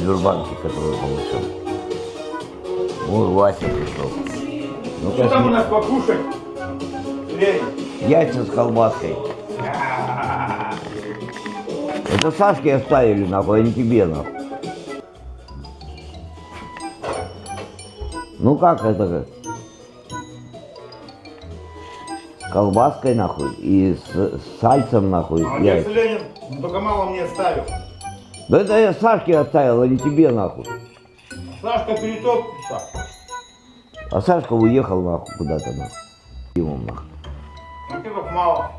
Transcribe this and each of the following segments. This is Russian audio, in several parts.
Журбанки, который получил. Ой, Вася пришел. Ну, Что там у нас покушать? Яйца с колбаской. Это Сашке оставили, нахуй, а не тебе, нахуй. Ну как это? С колбаской, нахуй, и с, с сальцем, нахуй, Молодец, яйца. Ленин. Только мало мне оставил. Да это я Сашке оставил, а не тебе, нахуй. Сашка перетопится. А Сашка уехал, нахуй, куда-то, нахуй. Ему, нахуй. Ну ты как мало.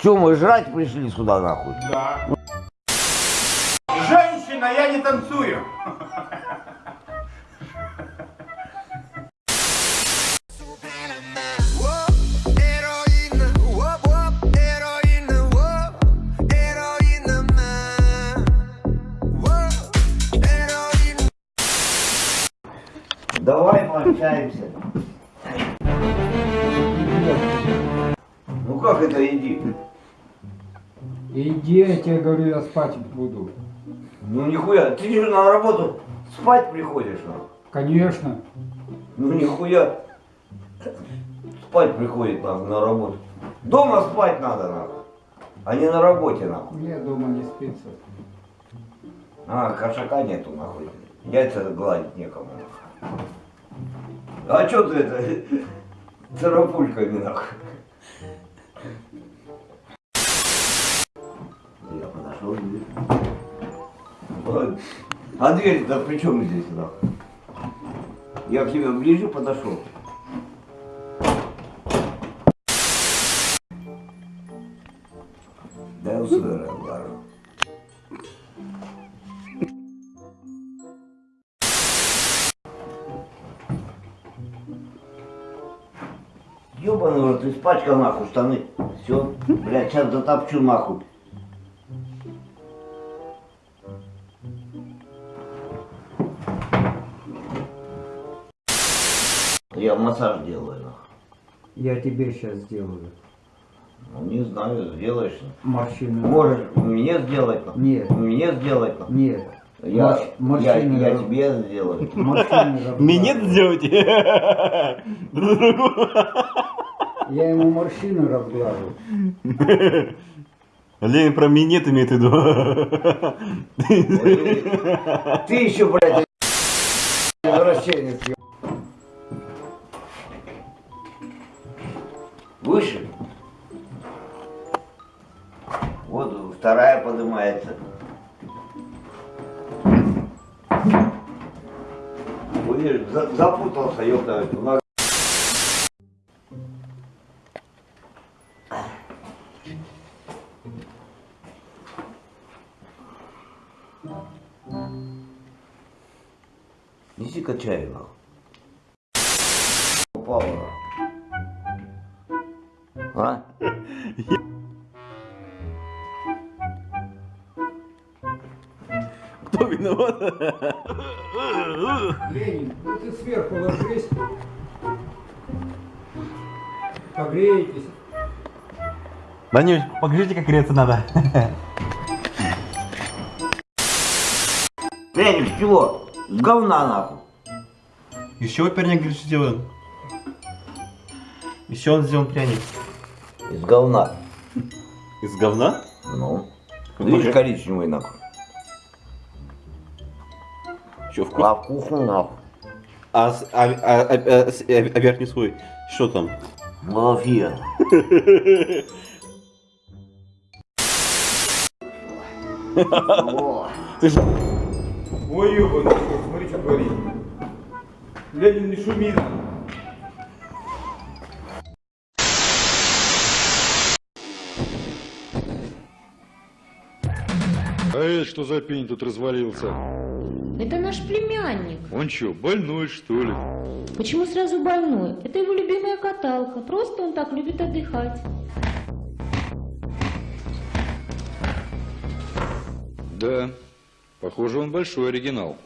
Че, мы жрать пришли сюда, нахуй? Да. Женщина, я не танцую. Давай пообщаемся. Ну как это иди? Иди, я тебе говорю, я спать буду. Ну нихуя, ты же на работу спать приходишь, нахуй. Конечно. Ну нихуя. Спать приходит нахуй на работу. Дома спать надо, нахуй. А не на работе, нахуй. Мне дома не спится. А, кошака нету, нахуй. Яйца гладить некому. А чё ты это, царапульками, нахуй? Я подошел, дверь. Вот. А дверь-то при чем здесь, нахуй? Я к тебе ближе подошел. Да я сюда Ёбаный рот, испачкал нахуй штаны. Все, блядь, сейчас затопчу нахуй. Я массаж делаю, нахуй. Я тебе сейчас сделаю. Ну, не знаю, сделаешь. Морщины. Можешь мне сделать, нахуй. Нет. Мне сделать, нахуй. Нет. Я, Морщ- я, морщины я раб- тебе сделаю. Морщины разглаживаю. Минет сделайте. Друг другу. Я ему морщины разглажу. Ленин про минет имеет в виду. Ты еще, блядь, извращенец. Выше. Вот вторая поднимается. Видишь, за- запутался, ёпта. Неси-ка чай, нахуй. А? Кто виноват? Ленин, ну ты сверху ложись. Погреетесь. Данюш, покажите, как греться надо. С чего? С говна, нахуй. Из чего пряник говорит, сделан? Из чего он сделан пряник? Из говна. Из говна? Ну. Видишь, коричневый, нахуй. Че, вкус? А вкусно, нахуй. А, а, а, а, а, с- а, а верхний слой? Что там? Малафия. Ты же... Ой, ёбаный, смотри, что творит. Ленин, не шуми. А это что за пень тут развалился? Это наш племянник. Он что, больной что ли? Почему сразу больной? Это его любимая каталка. Просто он так любит отдыхать. Да, похоже, он большой оригинал.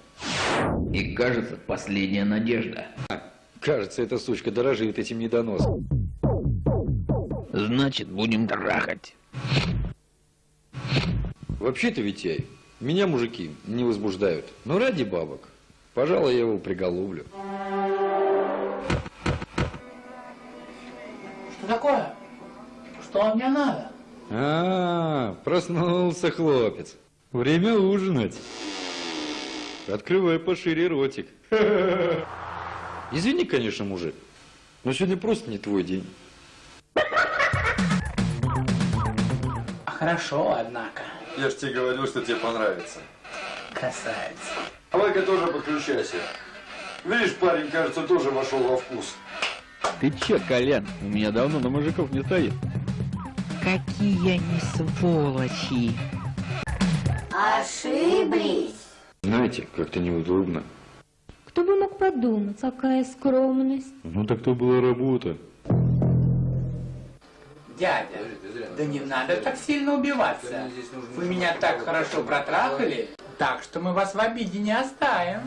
И кажется, последняя надежда. Кажется, эта сучка дорожит этим недоносом. Значит, будем трахать. Вообще-то, Витяй, меня мужики не возбуждают. Но ради бабок, пожалуй, я его приголублю. Что такое? Что мне надо? А, проснулся хлопец. Время ужинать. Открывай пошире ротик. Извини, конечно, мужик, но сегодня просто не твой день. А хорошо, однако. Я ж тебе говорил, что тебе понравится. Красавец. Давай-ка тоже подключайся. Видишь, парень, кажется, тоже вошел во вкус. Ты че, Колян? У меня давно на мужиков не стоит. Какие они сволочи. Ошиблись. Знаете, как-то неудобно. Кто бы мог подумать, какая скромность. Ну так то была работа. Дядя, да не надо так сильно убиваться. Вы меня так хорошо протрахали, так что мы вас в обиде не оставим.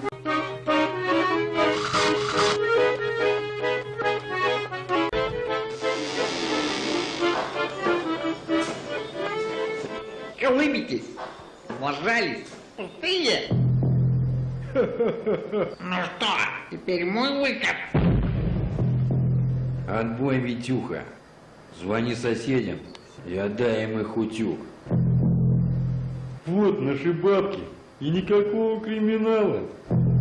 Улыбитесь. Ложались. Пустые. Ну что, теперь мой выход. Отбой, Витюха. Звони соседям и отдай им их утюг. Вот наши бабки. И никакого криминала.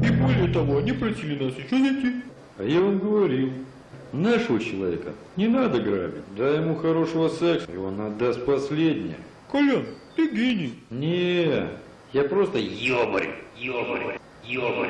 И более того, они просили нас еще зайти. А я вам говорил, нашего человека не надо грабить. Дай ему хорошего секса, и он отдаст последнее. Колян, ты гений. Не, я просто ёбарь, ёбарь, ёбарь.